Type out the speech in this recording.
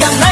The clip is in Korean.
난